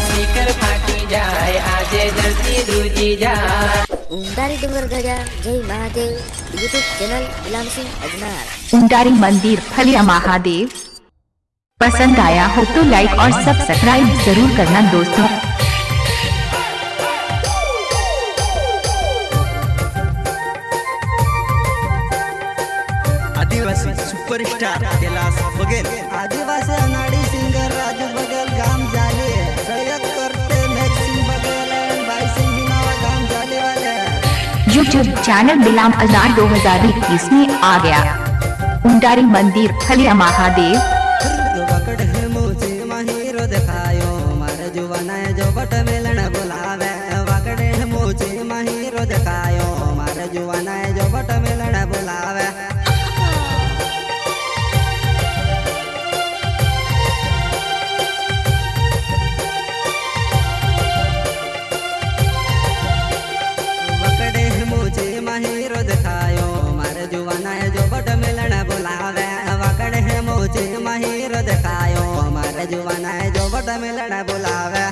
सीकर मंदिर फलिया महादेव। पसंद आया हो तो लाइक और सब्सक्राइब ज़रूर करना दोस्तों। आदिवासी सुपरस्टार यूट्यूब चैनल बिलाम अजान दो हज़ार इक्कीस में आ गया। उंडारी मंदिर खलिया महादेव। जुवाना है जो बट मिलना बुलावे।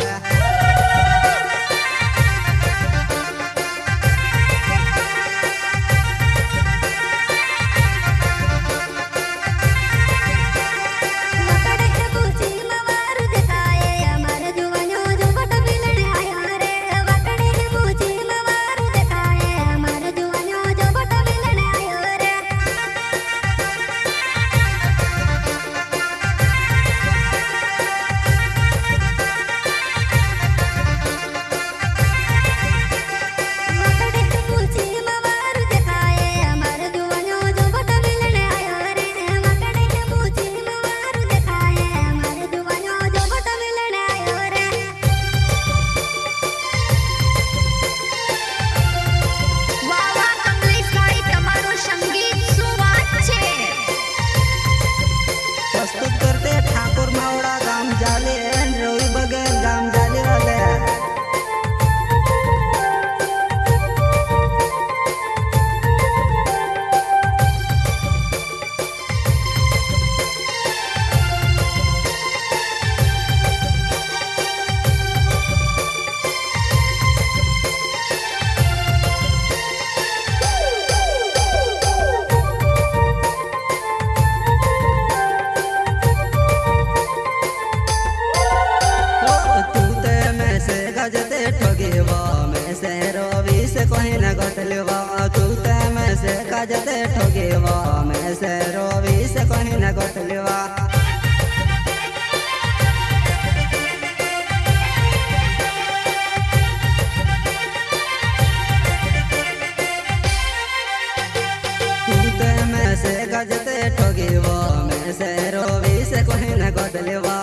Saleva.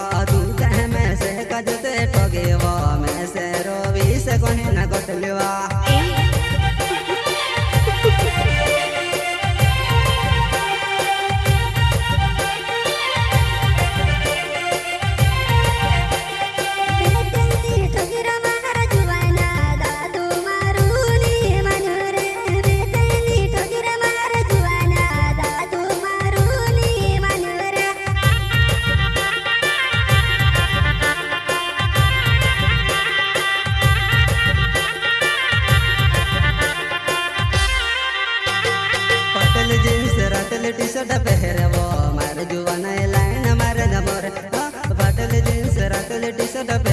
the best.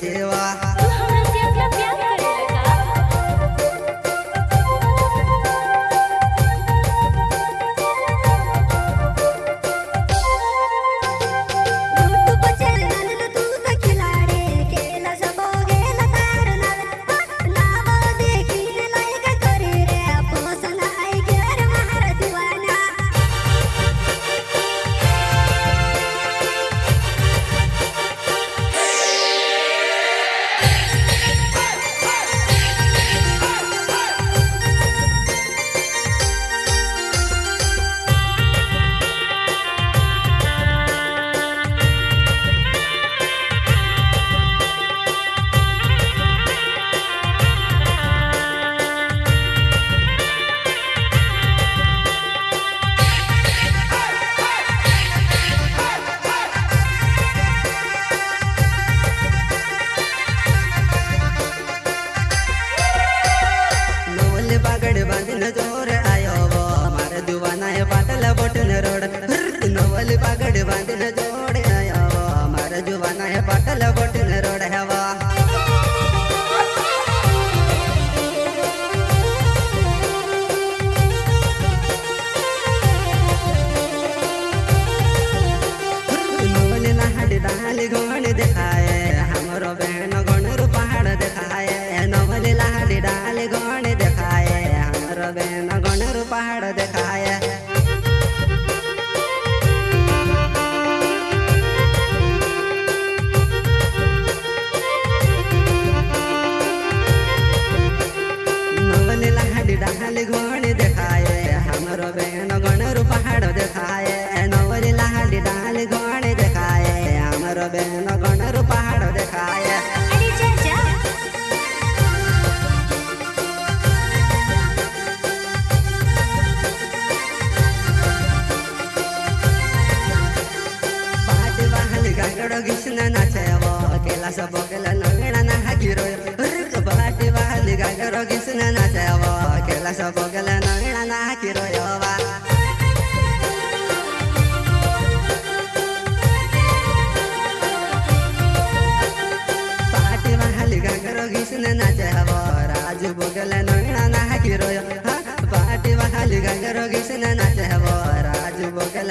દેવા ಸೇವೋ ಕೆಲಸ ಬೊಗಲ ನಗಳನ ಹಾಕಿರೋ ಯೋವ ಪಾಟಿ ಮಹಲಿ ಗಂಗರೋಗಿಸಿನ ನಾಚೇವೋ ರಾಜು ಬೊಗಲ ನಗಳನ ಹಾಕಿರೋ ಪಾಟಿ ಮಹಲಿ ಗಂಗರೋಗಿಸಿನ ನಾಚೇವೋ ರಾಜು ಬೊಗಲ